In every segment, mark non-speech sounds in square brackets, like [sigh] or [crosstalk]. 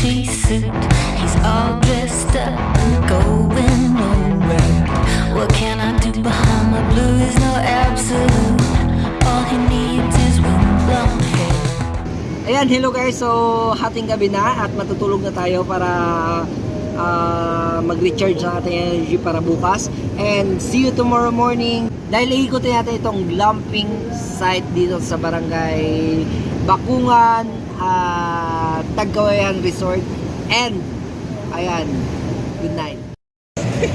t-suit He's all dressed up and going nowhere What can I do behind my blue is no absolute All he needs is windblown hair Ayan, hello guys! So, hating gabi na at matutulog na tayo para uh, mag-recharge na ating energy para bukas. And see you tomorrow morning! Dahil iikutin natin itong glamping site dito sa barangay Bakungan, uh, Tagkawayan Resort. And, ayan, good night. [laughs]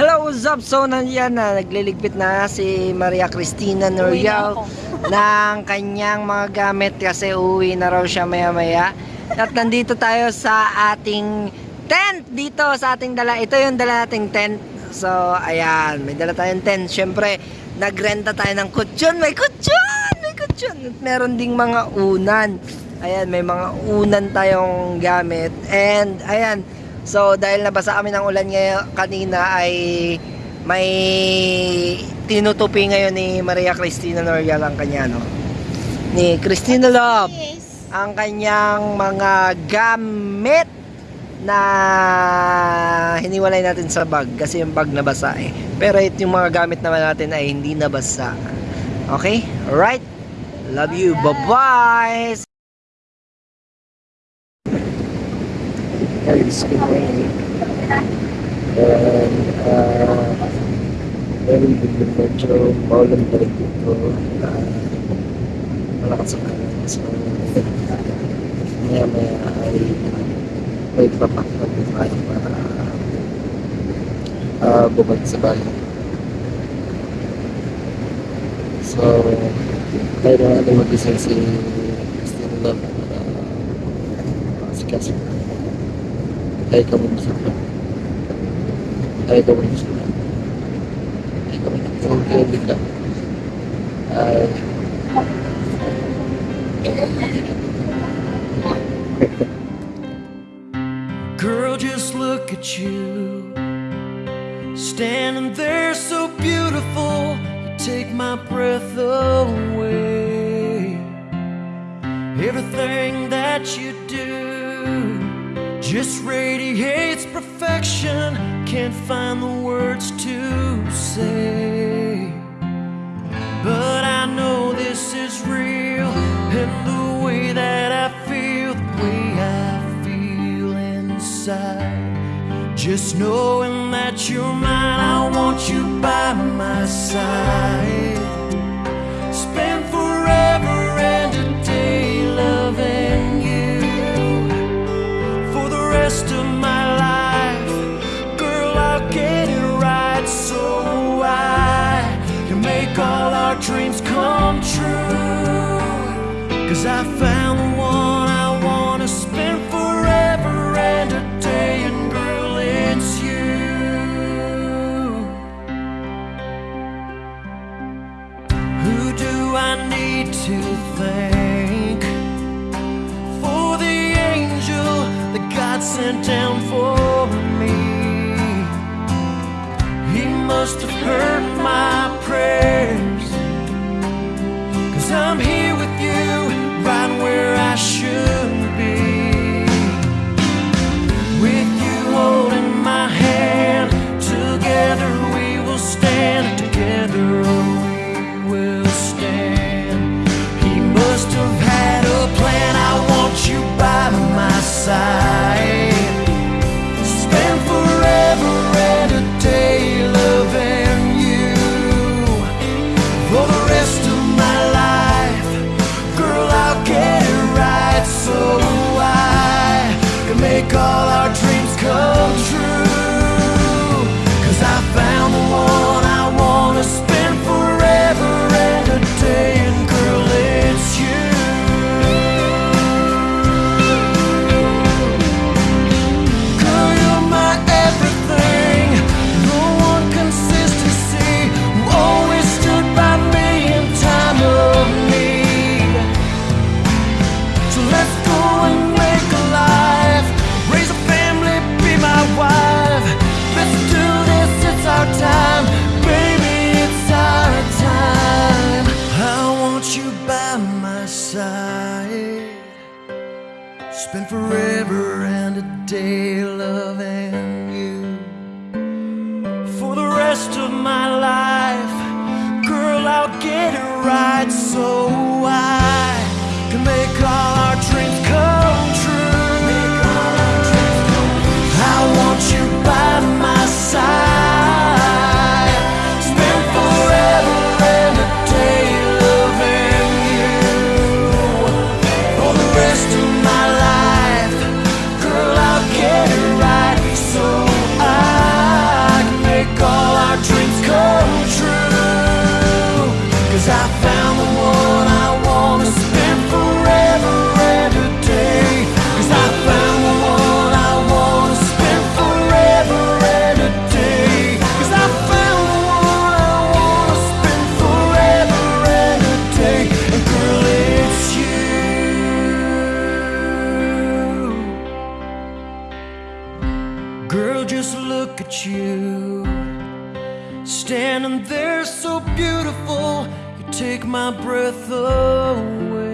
Hello, what's up? So, nandiyan na, nagliligpit na si Maria Cristina Norial [laughs] ng kanyang mga gamit kasi uwi na raw siya maya maya. At nandito tayo sa ating tent dito sa ating dala. Ito yung dala nating tent. So, ayan, may dala tayong tent. Siyempre, nagrenta tayo ng kutsyon. May kutsyon! At meron ding mga unan. Ayan, may mga unan tayong gamit. And, ayan, So dahil nabasa kami ng ulan ngayon kanina ay may tinutupi ngayon ni Maria Cristina Norial ang kanya no. Ni Cristina Love ang kanyang mga gamit na hiniwalay natin sa bag kasi yung bag nabasa eh. Pero ito yung mga gamit naman natin ay hindi nabasa. Okay? Alright? Love you. Bye-bye! Been raining. And, uh, very good medyo maulan dito. Uh, malakas ang kalan. So, maya maya ay may papakpag tayo para uh, bumalik sa. So, tayo na mag-isang si Christine Love para uh, si Cassie. Tayo ka muna sa club. Tayo ka muna sa club. Tayo ka muna. Kung kayo bigla. Ay. Girl, just look at you. My breath away. Everything that you do just radiates perfection. Can't find the words to say. But I know this is real, and the way that I feel, the way I feel inside. Just knowing that you're mine, I want you by my side. Dreams come true. Cause I found the one I wanna spend forever and a day, and girl, it's you. Who do I need to thank for the angel that God sent down for me? He must have heard look at you. Standing there so beautiful You take my breath away.